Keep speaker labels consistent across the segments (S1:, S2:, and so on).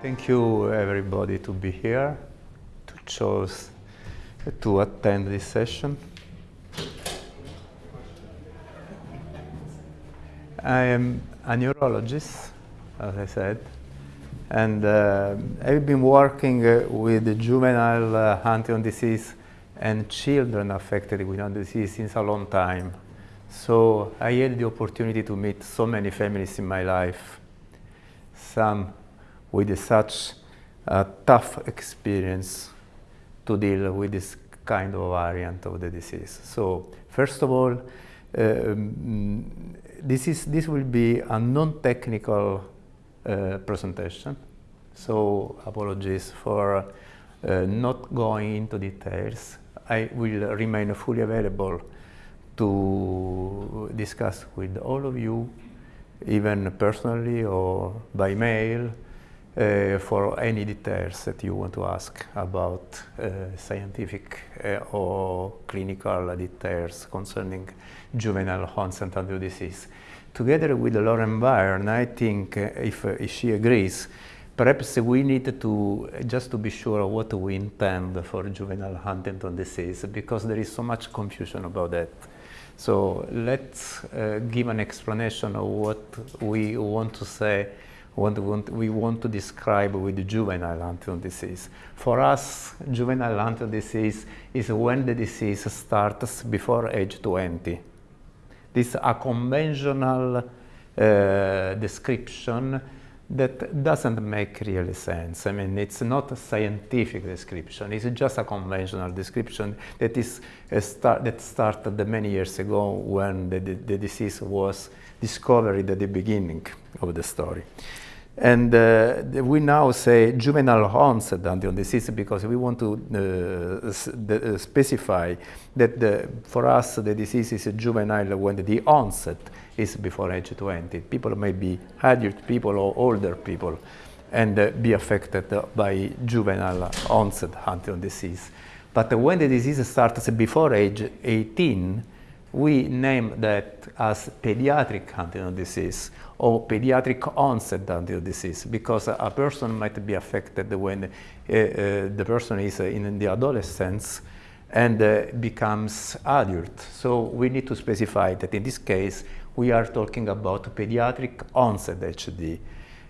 S1: Thank you everybody to be here, to choose to attend this session. I am a neurologist, as I said, and uh, I've been working uh, with juvenile uh, Huntington disease and children affected with Huntington disease since a long time. So I had the opportunity to meet so many families in my life, some with such a tough experience to deal with this kind of variant of the disease. So first of all, um, this, is, this will be a non-technical uh, presentation. So apologies for uh, not going into details. I will remain fully available to discuss with all of you, even personally or by mail, uh, for any details that you want to ask about uh, scientific uh, or clinical details concerning juvenile of disease. Together with Lauren Byrne, I think uh, if, uh, if she agrees, perhaps we need to just to be sure what we intend for juvenile Huntington disease because there is so much confusion about that. So let's uh, give an explanation of what we want to say what we want to describe with juvenile Huntington disease. For us, juvenile Huntington disease is when the disease starts before age 20. This is a conventional uh, description that doesn't make really sense. I mean, it's not a scientific description. It's just a conventional description that is uh, start, that started many years ago when the, the, the disease was discovered at the beginning of the story. And uh, we now say juvenile onset Huntington disease because we want to uh, uh, specify that the, for us the disease is juvenile when the onset is before age 20. People may be adult people or older people and uh, be affected by juvenile onset Huntington disease. But when the disease starts before age 18, we name that as pediatric Huntington disease or pediatric onset Huntington disease because a person might be affected when uh, uh, the person is in the adolescence and uh, becomes adult. So we need to specify that in this case we are talking about pediatric onset HD.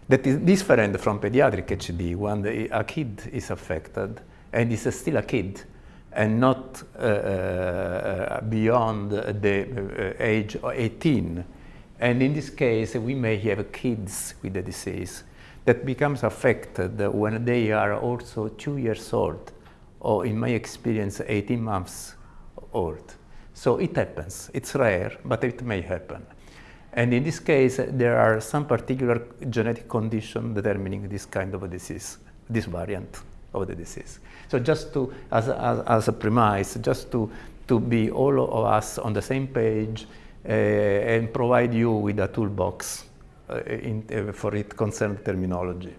S1: That is different from pediatric HD when the, a kid is affected and is still a kid and not uh, uh, beyond the uh, age 18 and in this case, we may have kids with the disease that becomes affected when they are also two years old, or in my experience, 18 months old. So it happens. It's rare, but it may happen. And in this case, there are some particular genetic condition determining this kind of a disease, this variant of the disease. So just to, as, as, as a premise, just to, to be all of us on the same page, and provide you with a toolbox uh, in, uh, for it concerned terminology.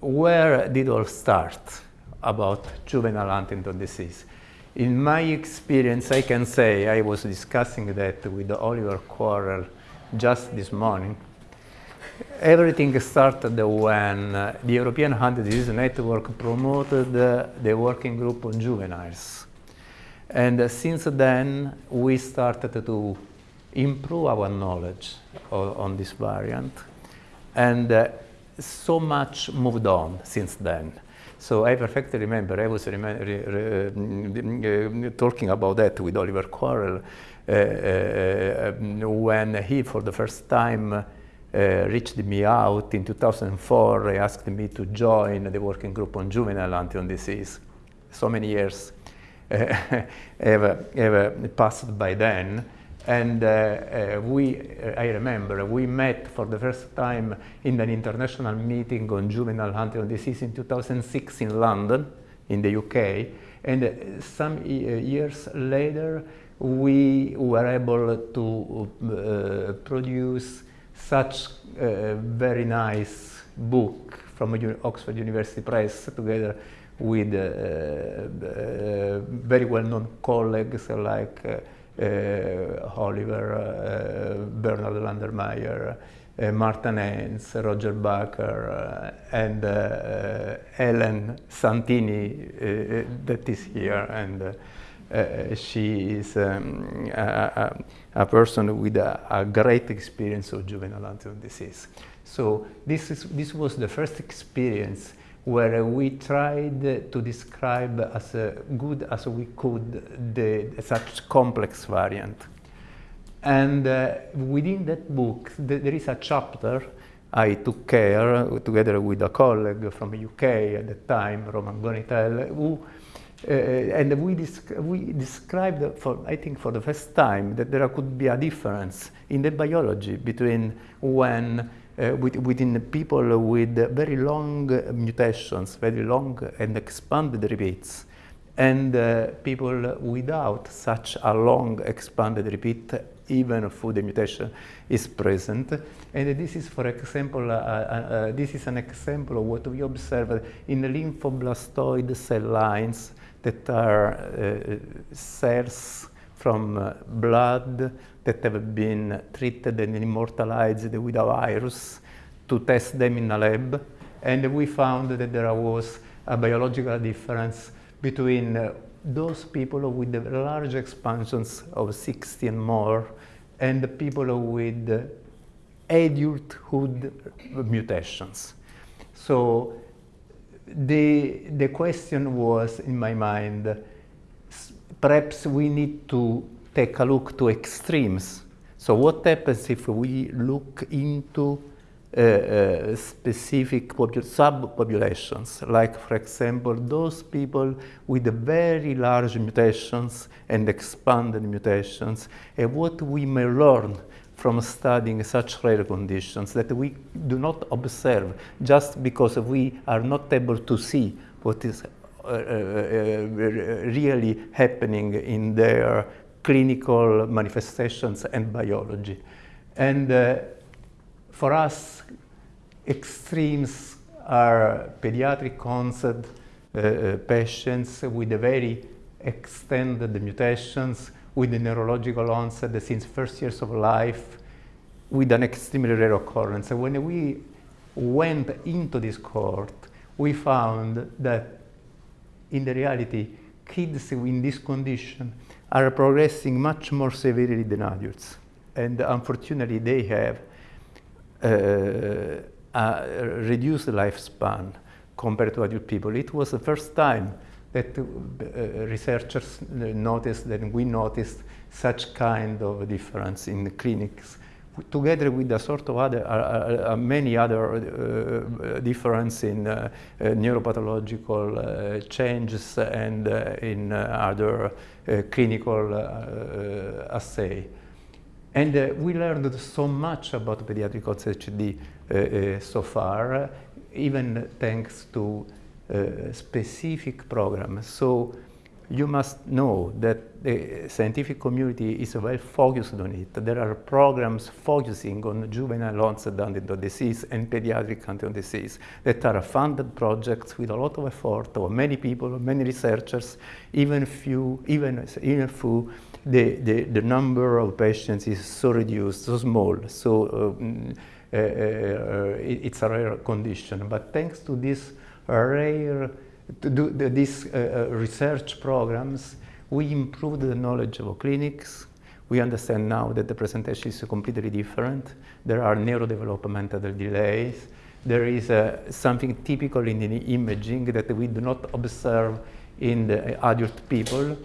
S1: where did all start about juvenile Huntington disease? In my experience, I can say I was discussing that with Oliver Quarrell just this morning. Everything started when uh, the European Huntington Disease Network promoted uh, the working group on juveniles. And uh, since then, we started to improve our knowledge on this variant. And uh, so much moved on since then. So I perfectly remember, I was uh, talking about that with Oliver Quarrell uh, uh, when he, for the first time, uh, reached me out in 2004. He asked me to join the working group on juvenile Huntington disease. So many years have, have passed by then. And uh, uh, we, uh, I remember, we met for the first time in an international meeting on juvenile Huntington disease in 2006 in London, in the UK. And some years later, we were able to uh, produce such a very nice book from Oxford University Press together with uh, uh, very well-known colleagues like uh, Oliver, Andermayer, uh, Martha Nance, Roger Barker, uh, and uh, Ellen Santini that is here. And she is um, a, a, person with a, a, great experience of juvenile Huntington disease. So this, is, this was the first experience where we tried to describe as good as we could the, such complex variant. And uh, within that book, th there is a chapter I took care, together with a colleague from UK at the time, Roman Gonitel, who, uh, and we, we described, for, I think for the first time, that there could be a difference in the biology between when uh, within people with very long mutations, very long and expanded repeats, and uh, people without such a long expanded repeat even if the mutation is present. And this is, for example, uh, uh, uh, this is an example of what we observed in lymphoblastoid cell lines that are uh, cells from uh, blood that have been treated and immortalized with a virus to test them in a lab. And we found that there was a biological difference between uh, those people with the large expansions of 60 and more and the people with adulthood mutations. So the, the question was in my mind, perhaps we need to take a look to extremes. So what happens if we look into uh, uh, specific subpopulations, like for example those people with very large mutations and expanded mutations, and what we may learn from studying such rare conditions that we do not observe just because we are not able to see what is uh, uh, uh really happening in their clinical manifestations and biology. And uh, for us, extremes are pediatric onset uh, uh, patients with very extended mutations, with the neurological onset since first years of life, with an extremely rare occurrence. And when we went into this cohort, we found that in the reality, kids in this condition are progressing much more severely than adults. And unfortunately, they have uh, reduced lifespan compared to adult people. It was the first time that uh, researchers noticed, that we noticed such kind of difference in the clinics together with a sort of other, uh, uh, many other uh, difference in uh, neuropathological changes and in other clinical assay. And uh, we learned so much about pediatric HD uh, uh, so far, even thanks to uh, specific programs. So you must know that the scientific community is well focused on it. There are programs focusing on juvenile onset Huntington disease and pediatric Huntington disease that are funded projects with a lot of effort of many people, many researchers, even few, even, even few the, the, the number of patients is so reduced, so small, so um, uh, uh, it, it's a rare condition. But thanks to this rare, to do the, these uh, uh, research programs, we improved the knowledge of clinics. We understand now that the presentation is completely different. There are neurodevelopmental delays. There is uh, something typical in the imaging that we do not observe in the adult people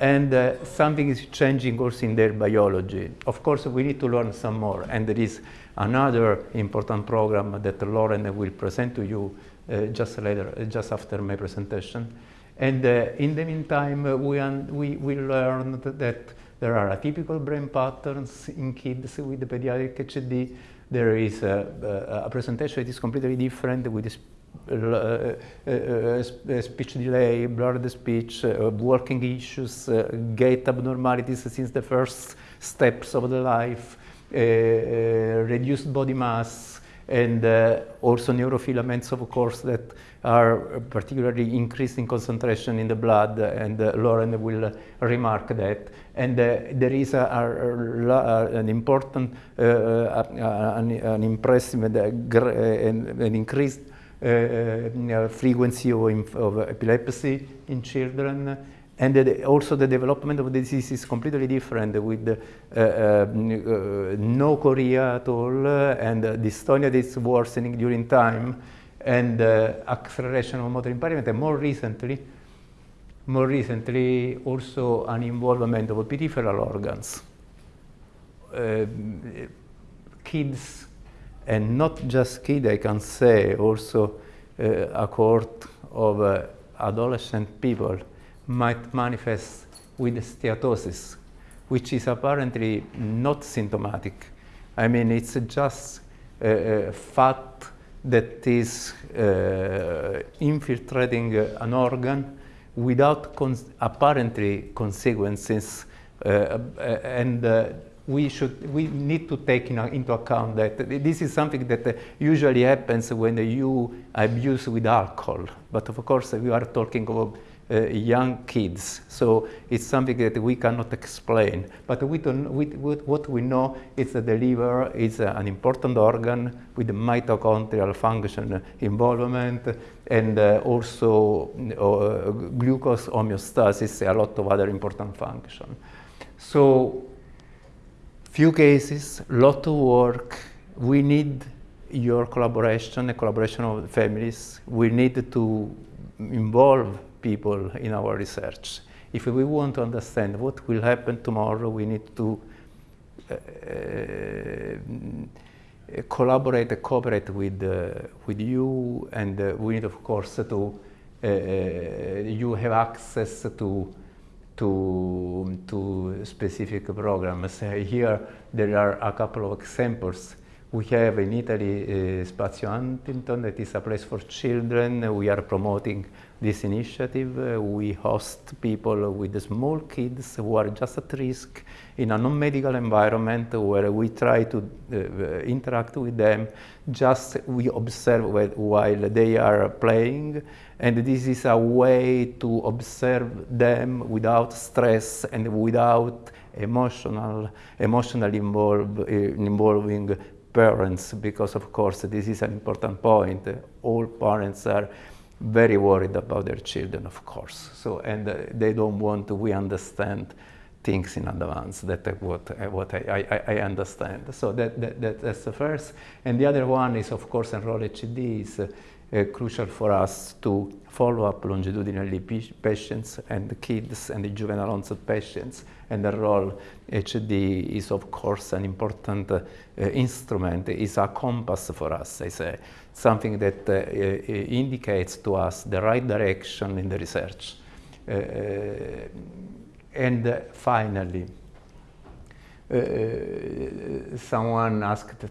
S1: and uh, something is changing also in their biology. Of course, we need to learn some more, and there is another important program that Lauren will present to you just later, uh, just after my presentation. And uh, in the meantime, uh, we, we, we learned that there are atypical brain patterns in kids with pediatric HD. There is a, a presentation that is completely different with uh, uh, uh, speech delay, blurred speech, working issues, gait abnormalities since the first steps of the life, reduced body mass, and uh, also neurofilaments, of course, that are particularly increased in concentration in the blood, and uh, Lauren will remark that. And uh, there is a, a, a, an important, uh, uh, an, an, impressive, and an increased frequency of, of epilepsy in children and also the development of the disease is completely different with uh, uh, no chorea at all and uh, dystonia is worsening during time and uh, acceleration of motor impairment. And more recently more recently also an involvement of peripheral organs. Uh, kids and not just kids I can say also uh, a cohort of adolescent people might manifest with steatosis, which is apparently not symptomatic. I mean, it's just a fat that is uh, infiltrating an organ without cons apparently consequences uh, uh and uh, we should we need to take in, into account that this is something that usually happens when you abuse with alcohol but of course we are talking about uh, young kids. So it's something that we cannot explain. But we don't, we, what we know is that the liver is an important organ with mitochondrial function involvement and uh, also uh, glucose homeostasis, a lot of other important functions. So few cases, lot of work. We need your collaboration, the collaboration of families. We need to involve people in our research. If we want to understand what will happen tomorrow, we need to uh, uh, collaborate cooperate with, uh, with you, and uh, we need, of course, to uh, uh, you have access to to, to specific programs. here there are a couple of examples we have in Italy Spazio Huntington, that is a place for children. We are promoting this initiative. Uh, we host people with small kids who are just at risk in a non-medical environment where we try to uh, interact with them. Just we observe while they are playing. And this is a way to observe them without stress and without emotional, emotionally involve, uh, involving parents because of course this is an important point. All parents are very worried about their children of course. So and uh, they don't want to, we understand things in advance. That's what, uh, what I, I, I, understand. So that, that, that, that's the first. And the other one is of course Enroll HD is uh, uh, crucial for us to follow up longitudinally patients and kids and the juvenile onset patients and Enroll HD is of course an important uh, instrument, is a compass for us, I say, something that uh, uh indicates to us the right direction in the research. Uh, uh, and finally, uh, someone asked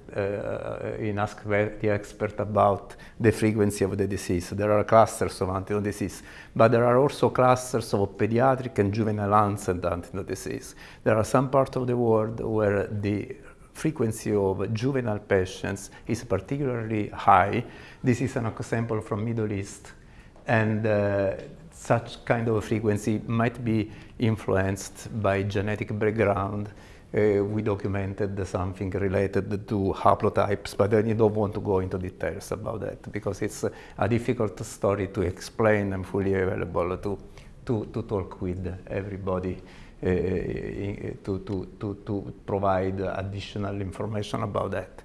S1: in Ask the Expert about the frequency of the disease. There are clusters of Huntington disease, but there are also clusters of pediatric and juvenile onset Huntington disease. There are some parts of the world where the frequency of juvenile patients is particularly high. This is an example from Middle East, and uh, such kind of frequency might be influenced by genetic background uh, we documented something related to haplotypes, but I don't want to go into details about that because it's a difficult story to explain and fully available to, to, to talk with everybody uh, to, to, to, to provide additional information about that.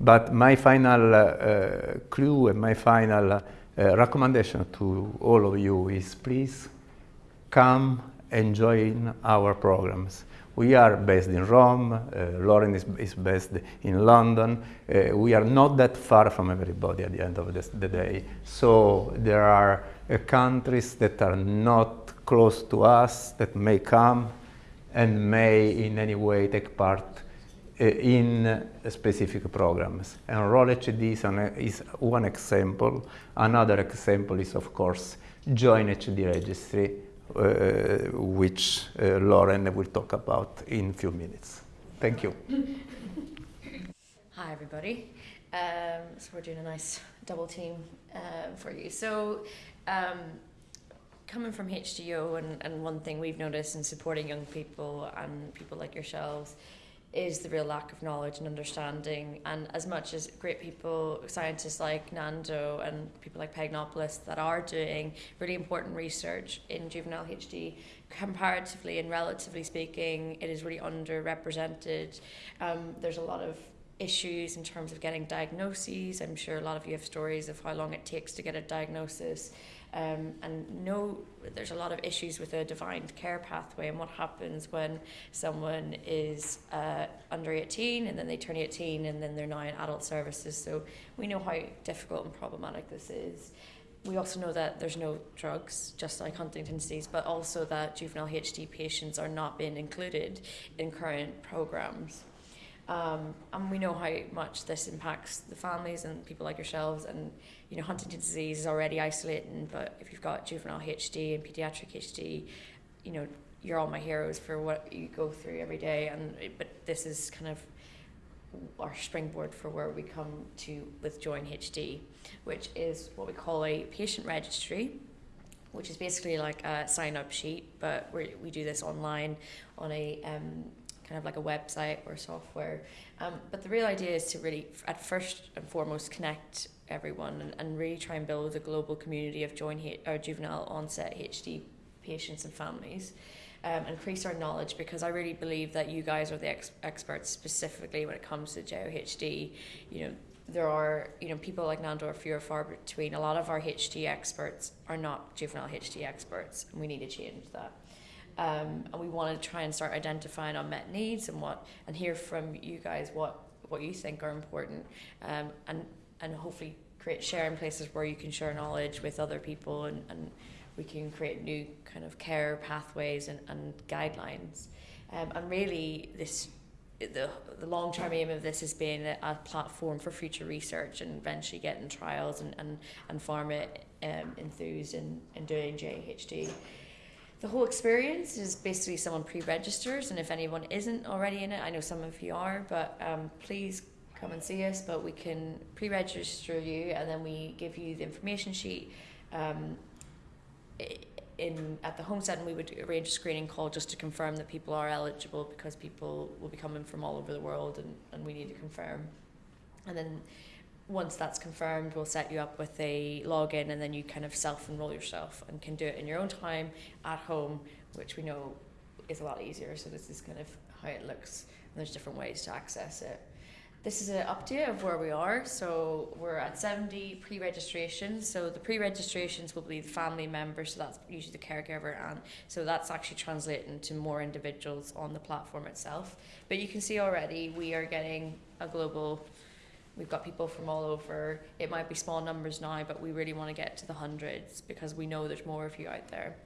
S1: But my final uh, clue and my final uh, recommendation to all of you is please come and join our programs. We are based in Rome, uh, Lauren is, is, based in London. Uh, we are not that far from everybody at the end of this, the day. So there are uh, countries that are not close to us that may come and may in any way take part in specific programs. And Enroll HD is, an, is one example. Another example is, of course, Join HD Registry, which uh, Lauren will talk about in a few minutes. Thank you.
S2: Hi, everybody. Um, so we're doing a nice double team uh, for you. So um, coming from HDYO and, and one thing we've noticed in supporting young people and people like yourselves is the real lack of knowledge and understanding. And as much as great people, scientists like Nando and people like Pagnopoulos that are doing really important research in juvenile HD, comparatively and relatively speaking, it is really underrepresented. Um, there's a lot of issues in terms of getting diagnoses. I'm sure a lot of you have stories of how long it takes to get a diagnosis. Um, and know there's a lot of issues with a defined care pathway and what happens when someone is uh, under 18 and then they turn 18 and then they're now in adult services. So we know how difficult and problematic this is. We also know that there's no drugs, just like Huntington's disease, but also that juvenile HD patients are not being included in current programs. Um, and we know how much this impacts the families and people like yourselves. And you know, Huntington's disease is already isolating, but if you've got juvenile HD and pediatric HD, you know, you're all my heroes for what you go through every day. And but this is kind of our springboard for where we come to with Join HD, which is what we call a patient registry which is basically like a sign up sheet, but we we do this online on a um, kind of like a website or software. Um, but the real idea is to really, at first and foremost, connect everyone and, and really try and build a global community of joint or juvenile onset HD patients and families. Um, increase our knowledge because I really believe that you guys are the ex- experts specifically when it comes to JOHD. You know, there are you know people like Nando are few or far between. A lot of our HD experts are not juvenile HD experts, and we need to change that. Um, and we want to try and start identifying unmet needs and what and hear from you guys what what you think are important um, and and hopefully create sharing places where you can share knowledge with other people and, and we can create new kind of care pathways and, and guidelines. Um, and really this the, the long term aim of this has been a, a, platform for future research and eventually getting trials and, and, and pharma um, enthused in, in doing JHD the whole experience is basically someone pre-registers and if anyone isn't already in it i know some of you are but um, please come and see us but we can pre-register you and then we give you the information sheet um, in at the homestead and we would arrange a screening call just to confirm that people are eligible because people will be coming from all over the world and, and we need to confirm. And then once that's confirmed, we'll set you up with a login and then you kind of self enroll yourself and can do it in your own time at home, which we know is a lot easier. So, this is kind of how it looks, and there's different ways to access it. This is an update of where we are. So, we're at 70 pre registrations. So, the pre registrations will be the family members, so that's usually the caregiver, and so that's actually translating to more individuals on the platform itself. But you can see already we are getting a global We've got people from all over. It might be small numbers now, but we really want to get to the hundreds because we know there's more of you out there.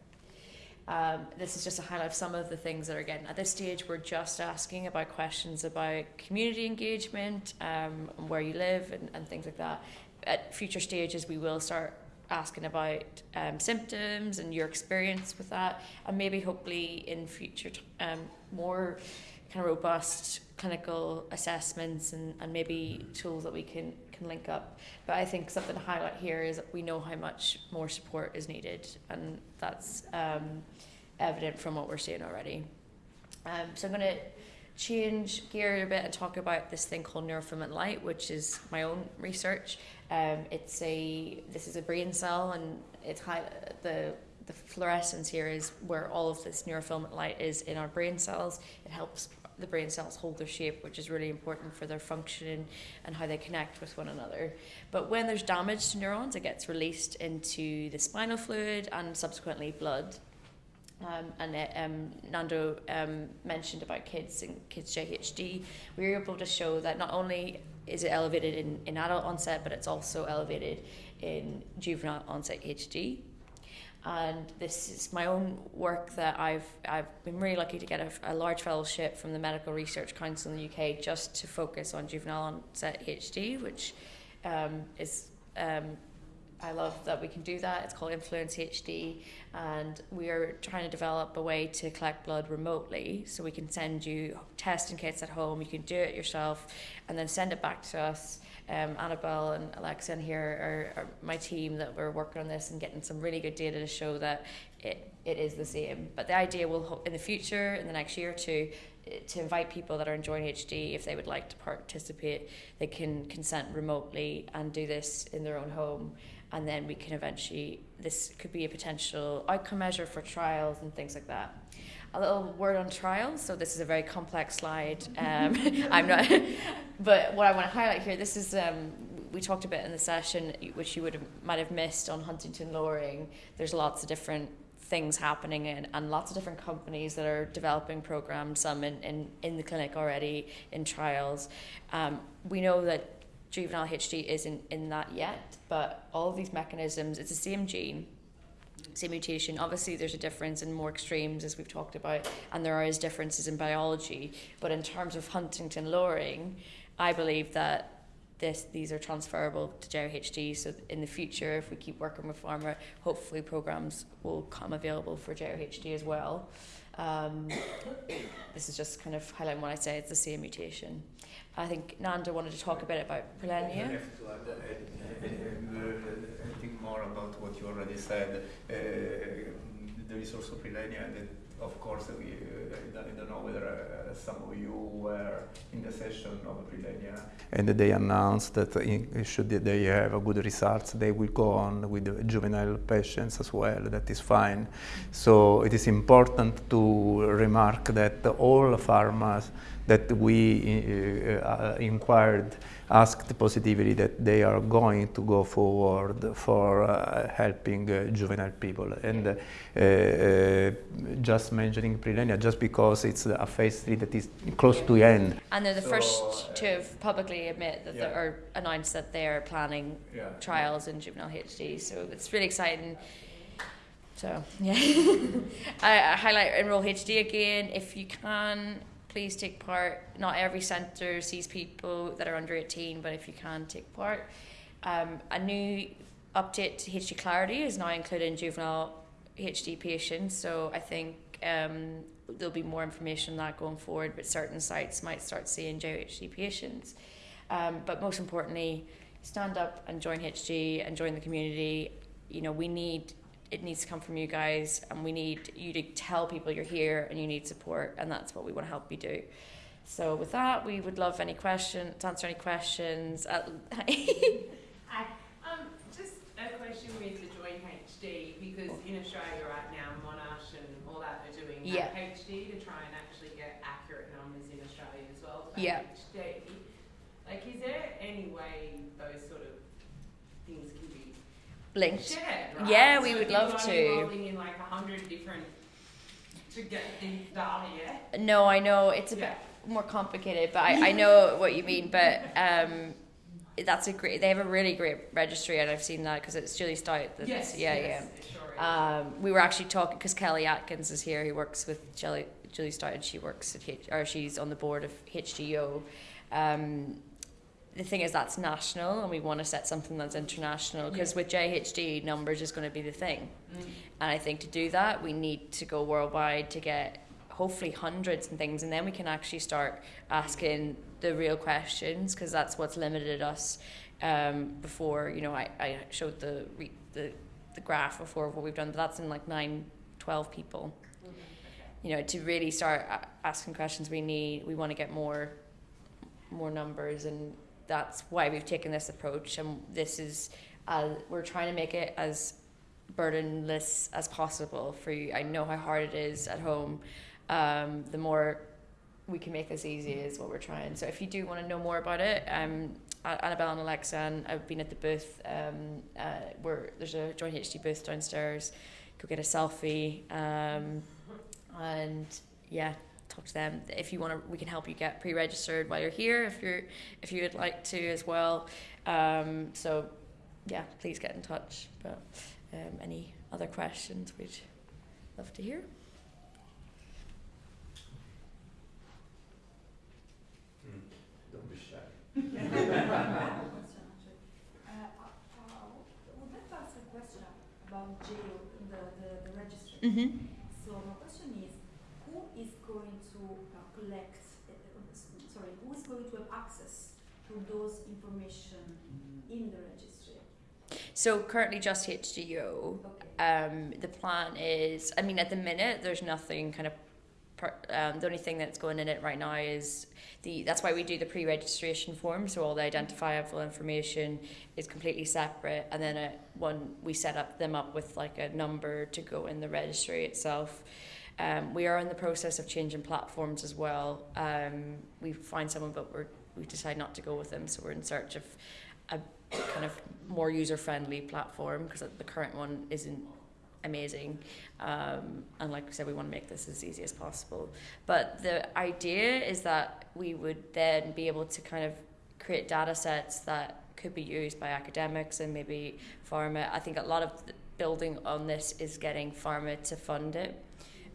S2: Um, this is just a highlight of some of the things that are getting. At this stage, we're just asking about questions about community engagement, um, where you live, and, and things like that. At future stages, we will start asking about um, symptoms and your experience with that, and maybe hopefully in future um, more kind of robust clinical assessments and, and maybe tools that we can, can link up. But I think something to highlight here is that we know how much more support is needed, and that's um, evident from what we're seeing already. Um, so I'm going to change gear a bit and talk about this thing called neurofilament light, which is my own research. Um, it's a this is a brain cell, and it's high, the the fluorescence here is where all of this neurofilament light is in our brain cells. It helps the brain cells hold their shape, which is really important for their function and how they connect with one another. But when there's damage to neurons, it gets released into the spinal fluid and subsequently blood. Um, and it, um, Nando um, mentioned about kids and kids JHD. We were able to show that not only is it elevated in, in adult onset, but it's also elevated in juvenile onset HD and this is my own work that I've I've been really lucky to get a, a, large fellowship from the Medical Research Council in the UK just to focus on juvenile onset HD, which um, is um, I love that we can do that. It's called Influence HD, and we are trying to develop a way to collect blood remotely. So we can send you testing kits at home. You can do it yourself, and then send it back to us. Um, Annabelle and Alexa and here are, are my team that we're working on this and getting some really good data to show that it, it is the same. But the idea will in the future, in the next year or two, to invite people that are enjoying HD if they would like to participate they can consent remotely and do this in their own home and then we can eventually this could be a potential outcome measure for trials and things like that a little word on trials so this is a very complex slide um, i'm not but what i want to highlight here this is um, we talked a bit in the session which you would have, might have missed on huntingtin lowering there's lots of different things happening and, and lots of different companies that are developing programs, some in, in, in the clinic already, in trials. Um, we know that juvenile HD isn't in that yet, but all of these mechanisms, it's the same gene, same mutation. Obviously, there's a difference in more extremes, as we've talked about, and there are differences in biology. But in terms of Huntingtin lowering, I believe that this these are transferable to JRHD. So in the future, if we keep working with pharma, hopefully programs will come available for JRHD as well. Um, this is just kind of highlighting what I say. It's the same mutation. I think Nando wanted to talk a bit about Prilenia.
S1: Anything more about what you already said? Uh, there is also Prilenia that of course, we, uh, I don't know whether uh, some of you were in the session of Prilenia. And they announced that in, should they have good results, they will go on with juvenile patients as well. That is fine. So it is important to remark that all pharmas that we uh, uh inquired asked positively that they are going to go forward for uh, helping uh, juvenile people. And uh, uh just mentioning Prilenia, just because it's a phase three that is close to the end.
S2: And they're the so, first to have publicly admit that yeah. or announced that they're planning yeah. trials in juvenile HD. So it's really exciting. So yeah, I, I highlight enroll HD again if you can please take part. Not every centre sees people that are under 18, but if you can, take part. Um, a new update to HD Clarity is now included in juvenile HD patients, so I think um, there'll be more information on that going forward, but certain sites might start seeing JHD patients. Um, but most importantly, stand up and join HD and join the community. You know, we need it needs to come from you guys and we need you to tell people you're here and you need support and that's what we want to help you do so with that we would love any questions to answer any questions
S3: Hi. um, just a question with the join HD because in Australia right now Monash and all that are doing yeah. HD to try and actually get accurate numbers in Australia as well
S2: yeah.
S3: HD like is there any way those sort of things can
S2: linked.
S3: right?
S2: Yeah,
S3: so
S2: we would love to.
S3: in like hundred different to get the data. Yeah.
S2: No, I know it's a yeah. bit more complicated, but I, I know what you mean. But um, that's a great. They have a really great registry, and I've seen that because it's Julie Stout. That's,
S3: yes.
S2: Yeah,
S3: yes,
S2: yeah. Um, we were actually talking because Kelly Atkins is here. He works with Julie, Julie Stout, and she works at H, or she's on the board of HDO. Um, the thing is that's national and we want to set something that's international because yeah. with JHD numbers is going to be the thing mm. and I think to do that we need to go worldwide to get hopefully hundreds and things and then we can actually start asking the real questions because that's what's limited us um, before you know I, I showed the, the the graph before of what we've done but that's in like 9 12 people mm-hmm. you know to really start asking questions we need we want to get more more numbers and that's why we've taken this approach and this is uh, we're trying to make it as burdenless as possible for you. I know how hard it is at home um, the more we can make this easy is what we're trying. So if you do want to know more about it um, annabelle and alexa and i've been at the booth um, uh, where there's a join hd booth downstairs. Go get a selfie um, and yeah talk to them. If you want to, we can help you get pre-registered while you're here. If you're if you would like to as well. Um, so yeah, please get in touch. But um, any other questions, we'd love to hear.
S1: Mm, don't be shy.
S4: uh, uh, well, that's a question about jail, the, the, the registry. Mm -hmm.
S2: So currently just HDYO. Okay. Um, the plan is, I mean, at the minute there's nothing kind of um, the only thing that's going in it right now is the that's why we do the pre-registration form. So all the identifiable information is completely separate. And then it, one we set up them up with like a number to go in the registry itself. Um, we are in the process of changing platforms as well. Um, we find someone but we're we decide not to go with them. So we're in search of a kind of more user-friendly platform because the current one isn't amazing. Um, and like I said, we want to make this as easy as possible. But the idea is that we would then be able to kind of create data sets that could be used by academics and maybe pharma. I think a lot of building on this is getting pharma to fund it.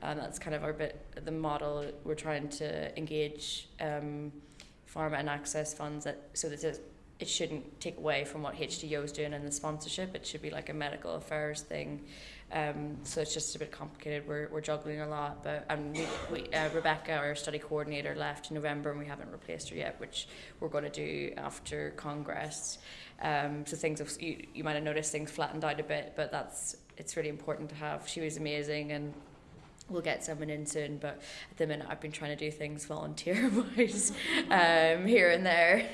S2: And that's kind of our bit the model we're trying to engage um, pharma and access funds that so that it shouldn't take away from what HDYO is doing in the sponsorship. It should be like a medical affairs thing. Um, so it's just a bit complicated. We're, we're juggling a lot, but and we, we uh, Rebecca, our study coordinator, left in November, and we haven't replaced her yet, which we're going to do after Congress. Um, so things have, you, you might have noticed things flattened out a bit, but that's it's really important to have. She was amazing, and we'll get someone in soon. But at the minute, I've been trying to do things volunteer wise um, here and there.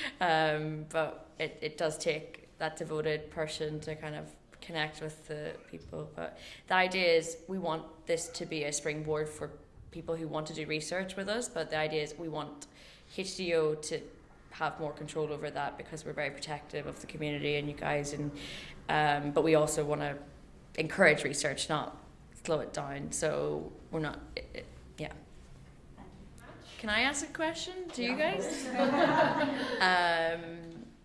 S2: um, but it, it does take that devoted person to kind of connect with the people. But the idea is we want this to be a springboard for people who want to do research with us. But the idea is we want hdo to have more control over that because we're very protective of the community and you guys. And um, but we also want to encourage research, not slow it down. So we're not, it, it, yeah. Can I ask a question to you guys? um,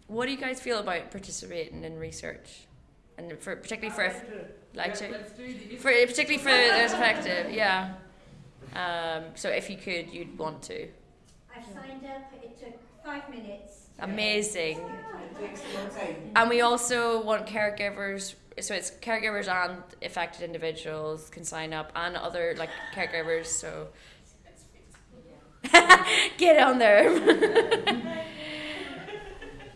S2: what do you guys feel about participating in research? and for particularly for like to, for particularly for those effective, yeah. Um, so if you could, you'd want to.
S4: i've signed up. It took five minutes.
S2: Amazing. And we also want caregivers. So it's caregivers and affected individuals can sign up, and other like caregivers. So get on there.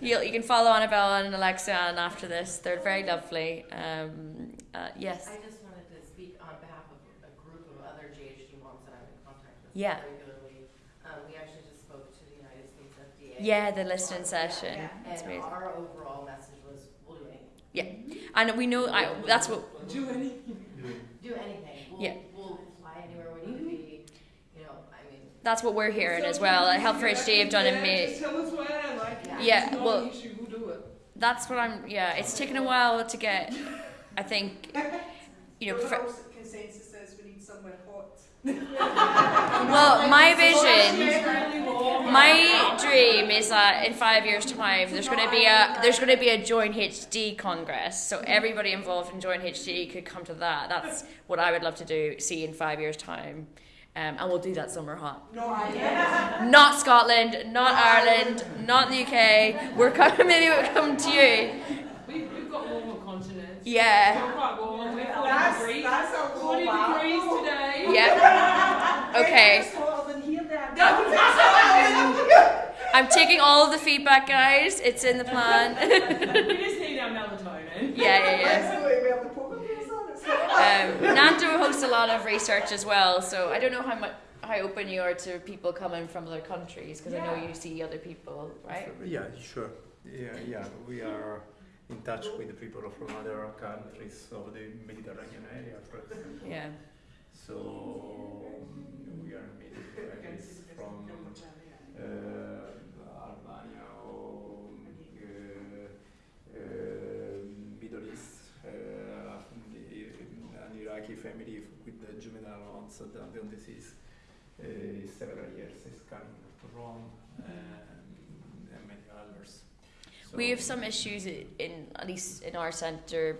S2: you, you can follow Annabelle and Alexa and after this. They're very lovely. Um, uh, yes.
S5: I just wanted to speak on behalf of a group of other JHD moms that I'm in contact with
S2: yeah.
S5: regularly. Um, we actually just spoke to the United States FDA.
S2: Yeah, the listening session.
S5: Yeah. And our overall message was, we'll do anything.
S2: Yeah, and we know I, that's what.
S5: Do anything. Do anything. We'll,
S2: yeah.
S5: We'll fly anywhere we need to be. You know, I mean.
S2: That's what we're hearing as well. Health for HD have done amazing.
S6: Tell us where
S2: yeah, well, that's what I'm. Yeah, it's taken a while to get. I think, you know. Prof-
S6: consensus says we need somewhere hot.
S2: Well, my vision, my dream is that in five years' time, there's going to be a there's going to be a Join HD Congress. So everybody involved in Join HD could come to that. That's what I would love to do. See in five years' time. Um, and we'll do that summer hot.
S6: No,
S2: Not Scotland, not Ireland, not the UK. We're coming. Maybe we'll come to
S3: you. We've, we've got warmer continents.
S2: Yeah.
S3: We're quite warm. We're that's. That's 40 degrees today.
S2: Yep. Okay. I'm taking all of the feedback, guys. It's in the plan.
S3: we just need our melatonin.
S2: Yeah, yeah, yeah. Um, Nando hosts a lot of research as well, so I don't know how much how open you are to people coming from other countries because yeah. I know you see other people, right?
S1: Yeah, sure. Yeah, yeah, we are in touch with the people from other countries of the Mediterranean area, for example.
S2: Yeah.
S1: So um, we are meeting from uh, Albania or uh, uh, Middle East an Iraqi family with the juvenile onset Down disease uh, several years is coming to Rome and, and many others.
S2: So we have some issues in at least in our centre.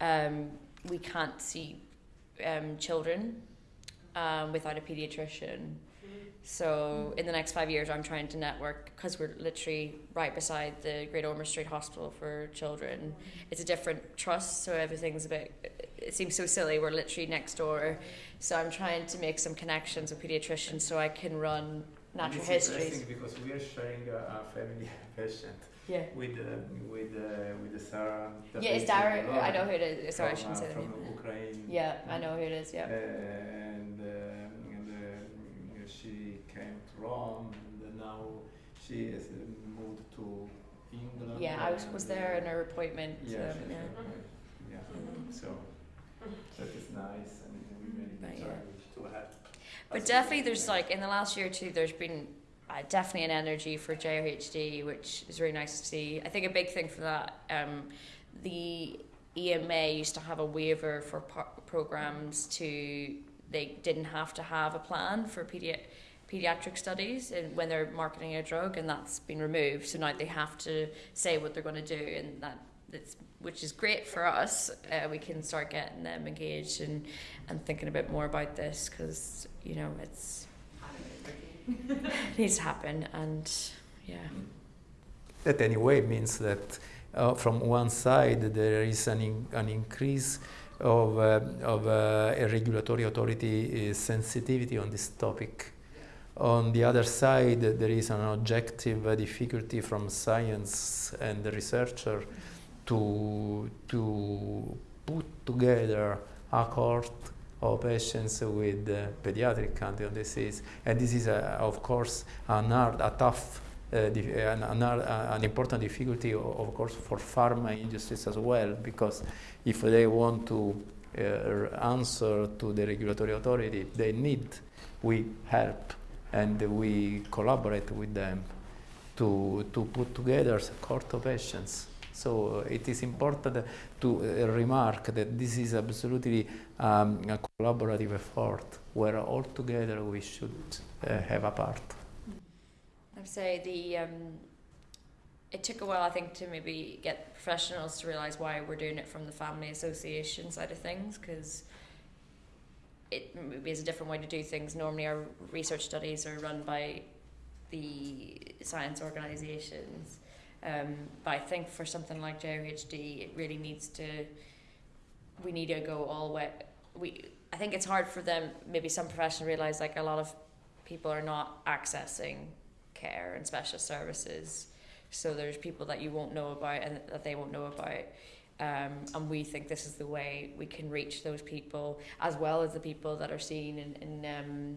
S2: Um, we can't see um, children um, without a paediatrician. So in the next five years, I'm trying to network because we're literally right beside the Great Ormond Street Hospital for Children. It's a different trust, so everything's a bit it seems so silly. We're literally next door, so I'm trying to make some connections with pediatricians so I can run natural
S1: it's
S2: histories.
S1: interesting because we are sharing a, a family patient
S2: Yeah.
S1: with uh, with uh, with Sarah.
S2: Yeah, it's Dara. I know who it is. Sorry, I shouldn't
S1: uh,
S2: say the
S1: from
S2: name.
S1: Ukraine.
S2: Yeah, I know who it is. Yeah.
S1: And, um, and uh, she came to Rome, and now she has uh, moved to England.
S2: Yeah, I was, was there
S1: uh,
S2: in her appointment.
S1: Yeah,
S2: um, yeah.
S1: yeah.
S2: Mhm.
S1: So that is nice, and we really
S2: But
S1: try
S2: yeah.
S1: to help.
S2: But definitely, there's like in the last year or two, there's been uh, definitely an energy for JRHD, which is really nice to see. I think a big thing for that, um, the EMA used to have a waiver for par- programs to they didn't have to have a plan for pedi- pediatric studies and when they're marketing a drug, and that's been removed. So now they have to say what they're going to do, and that which is great for us. Uh, we can start getting them engaged and and thinking a bit more about this because you know it's it needs to happen and yeah
S1: That anyway means that uh, from one side there is an, in, an increase of, uh, of uh, a regulatory authority uh, sensitivity on this topic. On the other side, there is an objective difficulty from science and the researcher to, to put together a cohort of patients with uh, pediatric Candida disease. And this is, uh, of course, an hard, a tough uh, an, an, uh, an important difficulty, of course, for pharma industries as well, because if they want to uh, answer to the regulatory authority, they need we help and we collaborate with them to, to put together a cohort of patients. So it is important to uh, remark that this is absolutely um, a collaborative effort where all together we should uh, have a part.
S2: I'd say the um, it took a while I think to maybe get professionals to realize why we're doing it from the family association side of things because it maybe is a different way to do things. Normally, our research studies are run by the science organisations, um, but I think for something like JRHD, it really needs to. We need to go all way. We I think it's hard for them. Maybe some professionals realize like a lot of people are not accessing care and special services. So there's people that you won't know about and that they won't know about. Um, and we think this is the way we can reach those people as well as the people that are seen in, in, um,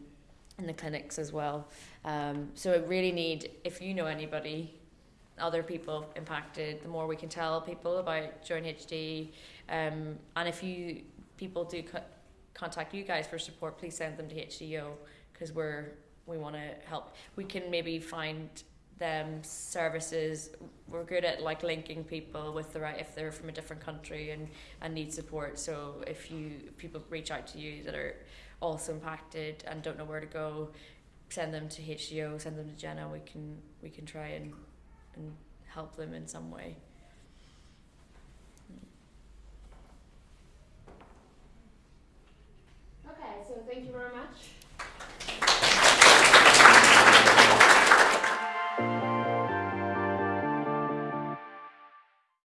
S2: in the clinics as well. Um, so it really need, if you know anybody, other people impacted, the more we can tell people about Join HD. Um, and if you people do co- contact you guys for support, please send them to HDO because we're we want to help. We can maybe find them services. We're good at like linking people with the right if they're from a different country and, and need support. So if you people reach out to you that are also impacted and don't know where to go, send them to HDO, send them to Jenna. We can we can try and and help them in some way.
S5: Okay, so thank you very much.